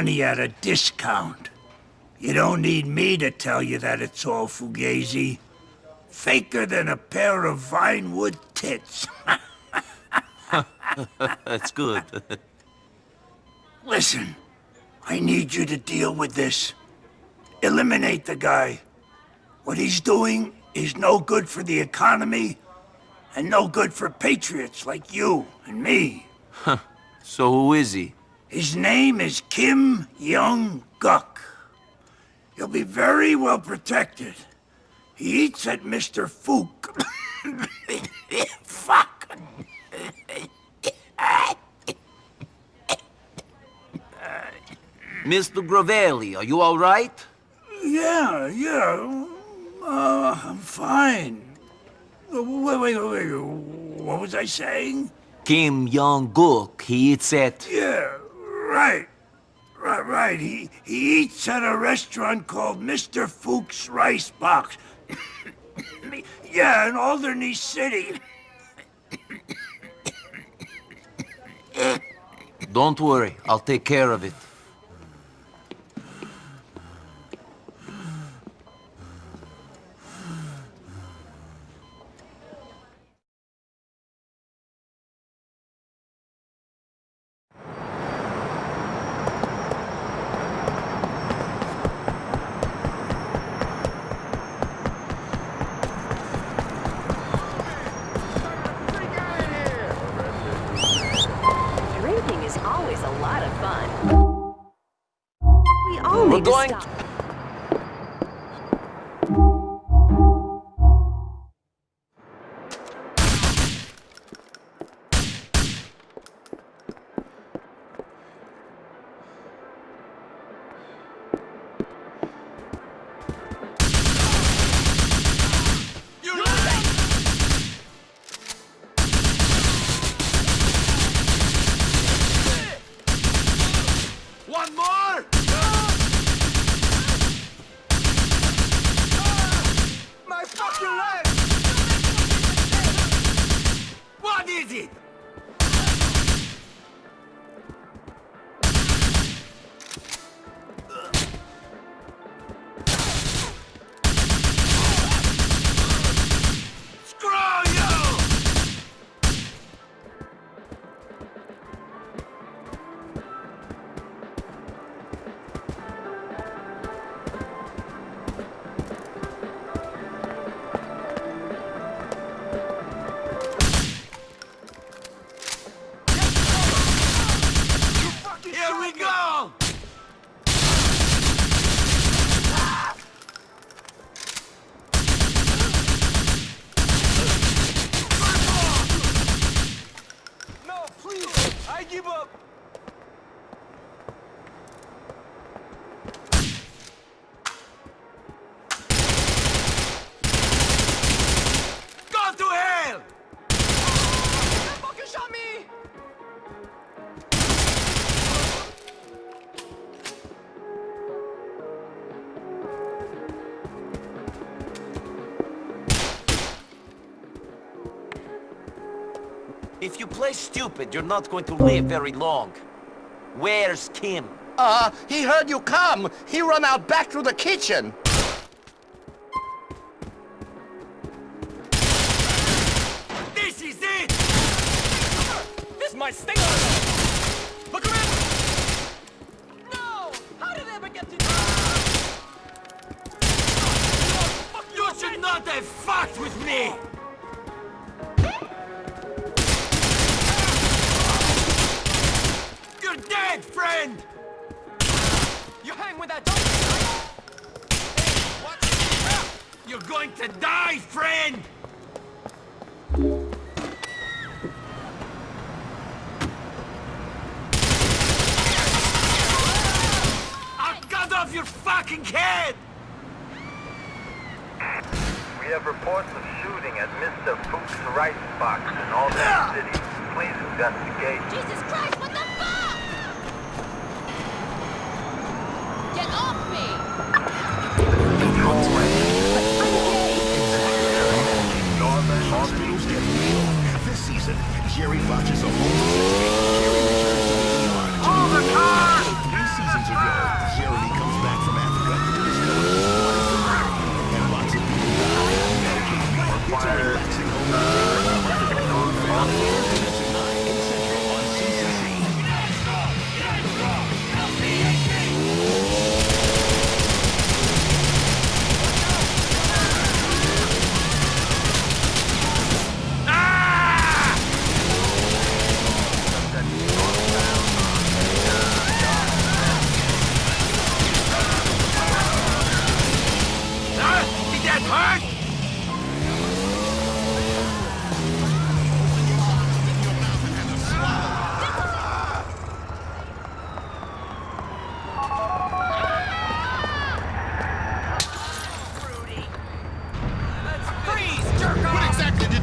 money at a discount. You don't need me to tell you that it's all fugazi. Faker than a pair of Vinewood tits. That's good. Listen, I need you to deal with this. Eliminate the guy. What he's doing is no good for the economy and no good for patriots like you and me. so who is he? His name is Kim Young-guk. He'll be very well protected. He eats at Mr. Fuk. Fuck. Mr. Gravelli, are you all right? Yeah, yeah. Uh, I'm fine. Wait, wait, wait, What was I saying? Kim Young-guk, he eats at... Yeah, right. Right, right. He, he eats at a restaurant called Mr. Fuk's Rice Box. yeah, in Alderney City. Don't worry, I'll take care of it. We're going... If you play stupid, you're not going to live very long. Where's Kim? Uh, he heard you come. He run out back through the kitchen. This is it! This might sting Look around! No! How did they ever get to... You should not have fucked with me! Dead, friend! You hang with that Hey, You're going to die, friend! I'll cut off your fucking head! We have reports of shooting at Mr. Fuk's Rice Box in Alderney ah! City. Please investigate. Jesus Christ, what the Thank you.